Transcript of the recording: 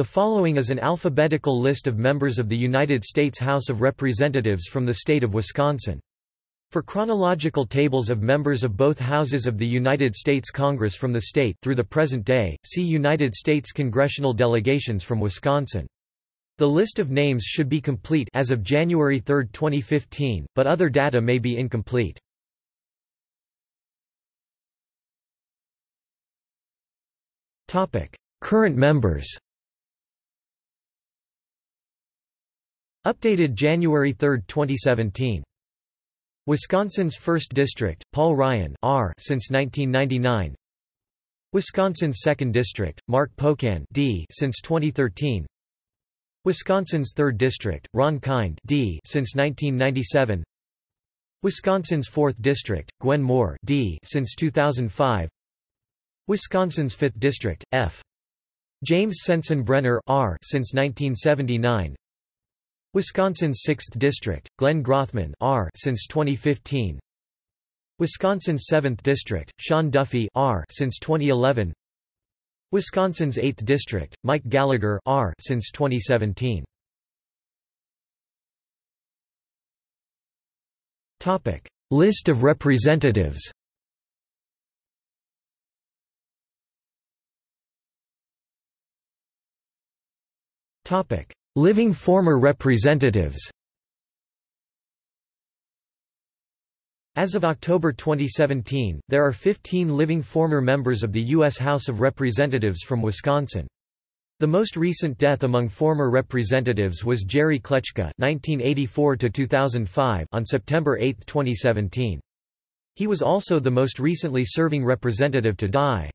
The following is an alphabetical list of members of the United States House of Representatives from the state of Wisconsin. For chronological tables of members of both houses of the United States Congress from the state through the present day, see United States congressional delegations from Wisconsin. The list of names should be complete as of January 3, 2015, but other data may be incomplete. Topic: Current members. Updated January 3, 2017. Wisconsin's 1st District, Paul Ryan R since 1999. Wisconsin's 2nd District, Mark Pocan D since 2013. Wisconsin's 3rd District, Ron Kind D since 1997. Wisconsin's 4th District, Gwen Moore D since 2005. Wisconsin's 5th District, F. James Sensenbrenner R since 1979. Wisconsin's 6th District, Glenn Grothman R since 2015. Wisconsin's 7th District, Sean Duffy R since 2011. Wisconsin's 8th District, Mike Gallagher R since 2017. Topic: List of representatives. Topic: Living former representatives As of October 2017, there are 15 living former members of the U.S. House of Representatives from Wisconsin. The most recent death among former representatives was Jerry Kleczka (1984–2005) on September 8, 2017. He was also the most recently serving representative to die.